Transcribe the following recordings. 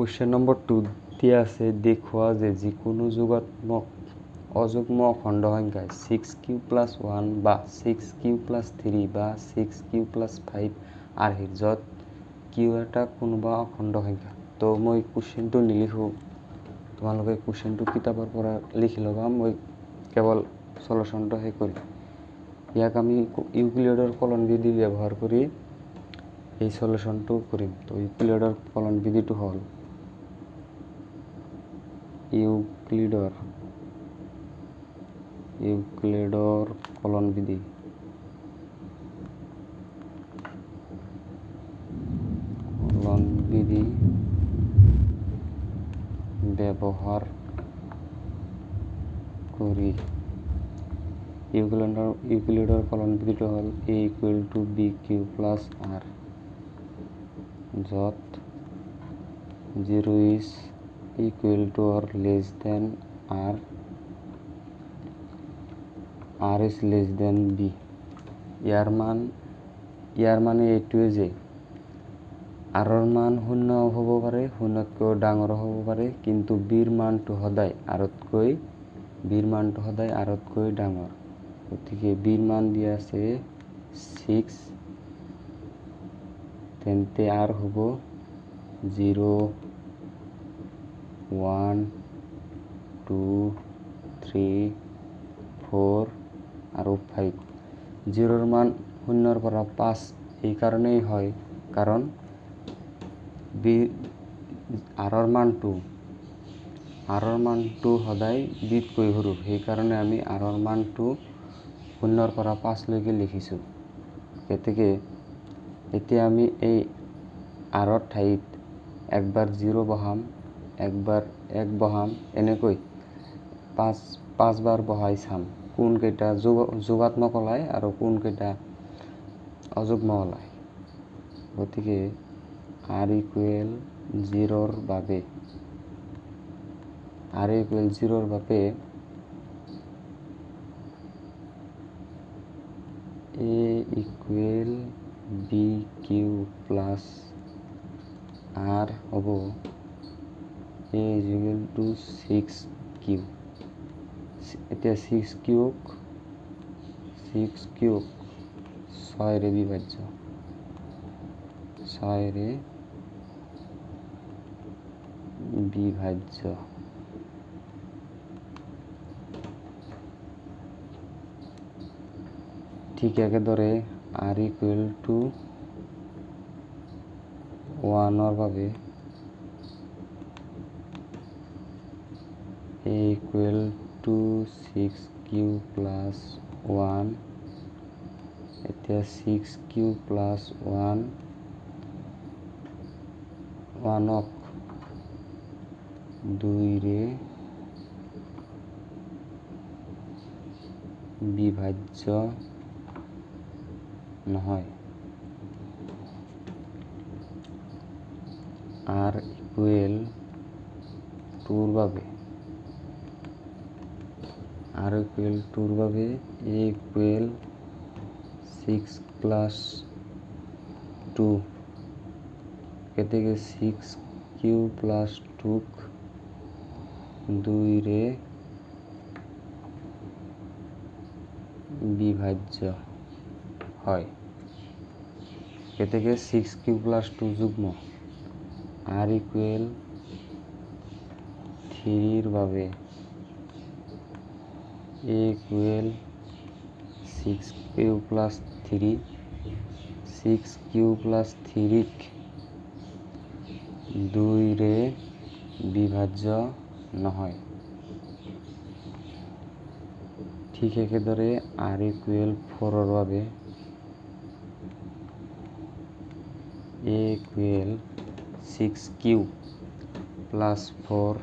Question number two দিয়ে আছে, দেখুৱা যে যিকোনো যোগাত্মক অযুগ্ম অখণ্ড সংখ্যায় ছিক্স কিউ প্লাছ ওৱান বা ছিক্স কিউ প্লাছ থ্ৰী বা ছিক্স কিউ প্লাছ ফাইভ আৰ্হি য'ত কিউ এটা কোনোবা অখণ্ড সংখ্যা। তো মই কুৱেশ্যনটো নিলিখোঁ। তোমালোকে কুৱেশ্যনটো কিতাপৰ পৰা লিখি ল'বা, মই কেৱল চলুশ্যনটো সেই কৰিম। ইয়াক আমি ইউক্লিডৰ কলন বিধি ব্যৱহাৰ কৰি এই চলুশ্যনটো কৰিম। তো ইউক্লিডৰ কলন বিধিটো হ'ল ইউক্লিডৰ ইউক্লিডৰ কলন বিধি। কলন বিধি ব্যৱহাৰ কৰি ইউক্লিডৰ ইউক্লিডৰ কলন বিধিটো হ'ল a equal to b q plus r য'ত zero' is equal to or less than r r is less than b ইয়াৰ মান ইয়াৰ মানে এইটোৱে যে আৰৰ মান শূন্য হ'ব পাৰে শূন্যতকৈ ডাঙৰ হ'ব পাৰে কিন্তু বিৰ মানটো সদায় আৰতকৈ বিৰ মানটো সদায় আৰতকৈ ডাঙৰ। গতিকে বিৰ মান দিয়া আছে ছিক্স তেন্তে আৰ হ'ব zero' one two three four আৰু ফাইভ জিৰ'ৰ মান শূন্যৰ পৰা পাঁচ এইকাৰণেই হয়। কাৰণ বি আৰৰ মানটো আৰৰ মানটো সদায় বিতকৈ সৰু সেইকাৰণে আমি আৰৰ মানটো শূন্যৰ পৰা পাঁচলৈকে লিখিছোঁ। গতিকে এতিয়া আমি এই আৰৰ ঠাইত একবাৰ জিৰ' বহাম। একবাৰ এক বহাম এনেকৈ পাঁচ পাঁচবাৰ বহাই চাম। কোনকেইটা যোগ যোগাত্মক ওলায় আৰু কোনকেইটা অযুগ্ম ওলায়। গতিকে আৰ ইকুৱেল জিৰ'ৰ বাবে আৰ ইকুৱেল জিৰ'ৰ বাবে a equal b q plus r হ'ব a equal to six q. এতিয়া ছিক্স কিউক ছিক্স কিউক ছয়ৰে বিভাজ্য। ছয়ৰে বিভাজ্য। ঠিক একেদৰে আৰ ইকুৱেল টু ওৱানৰ বাবে a equal to six q plus one এতিয়া ছিক্স কিউ প্লাছ ওৱান ওৱানক দুইৰে বিভাজ্য নহয়। আৰ ইকুৱেল টুৰ বাবে। আৰ ইকুৱেল টুৰ বাবে a equal six plus two গতিকে ছিক্স কিউ প্লাছ টুক দুইৰে বিভাজ্য হয়। গতিকে ছিক্স কিউ প্লাছ টু যুগ্ম আৰ ইকুৱেল থ্ৰীৰ বাবে a equal six q plus three six q plus থ্ৰীক দুইৰে বিভাজ্য নহয়। ঠিক একেদৰে আৰ ইকুৱেল ফ'ৰৰ বাবে a equal six q plus four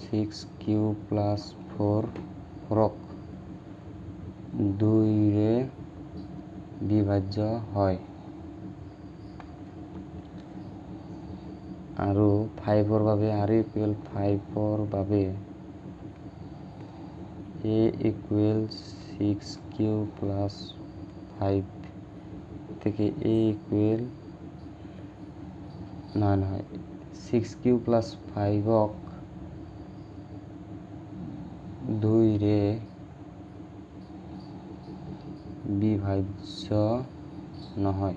six q plus four ফ'ৰক দুইৰে বিভাজ্য হয়। আৰু ফাইভৰ বাবে আৰ ইকুৱেল ফাইভৰ বাবে a equal six q plus five থেকে এ ইকুৱেল নহয় নহয় ছিক্স কিউ প্লাছ ফাইভক দুইৰে বিভাজ্য নহয়।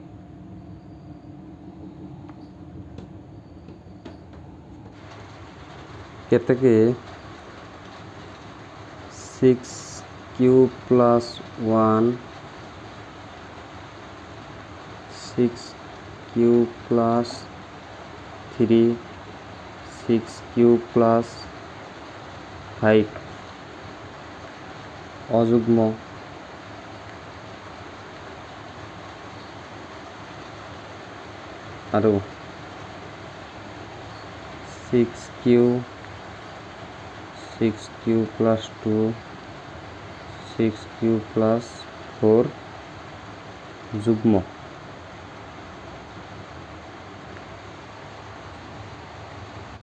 কেতেকে six q plus one six q plus three six q plus five অযুগ্ম। আৰু six q six q plus two six q plus four যুগ্ম।